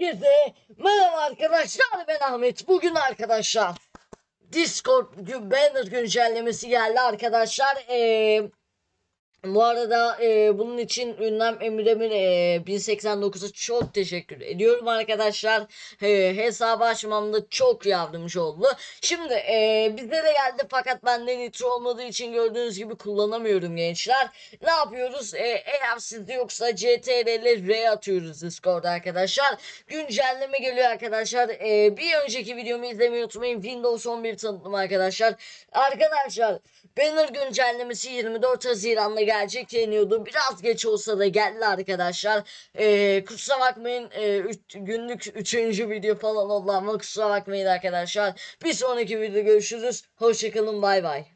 Herkese merhaba arkadaşlar ben Ahmet. Bugün arkadaşlar Discord banner güncellemesi geldi arkadaşlar. Ee, bu arada e, bunun için ünlem Emirem'in e, 1089'a çok teşekkür ediyorum arkadaşlar. E, hesabı açmamda çok yardımcı oldu. Şimdi e, bize de geldi fakat bende nitro olmadığı için gördüğünüz gibi kullanamıyorum gençler. Ne yapıyoruz? E, eğer sizde yoksa CTRL R atıyoruz Discord'da arkadaşlar. Güncelleme geliyor arkadaşlar. E, bir önceki videomu izlemeyi unutmayın. Windows 11 tanıtım arkadaşlar. Arkadaşlar Banner güncellemesi 24 Haziran'da gelecek deniyordu. Biraz geç olsa da geldi arkadaşlar. Ee, kusura bakmayın ee, üç- günlük 3. video falan oldu ama kusura bakmayın arkadaşlar. Bir sonraki videoda görüşürüz. Hoşçakalın bay bay.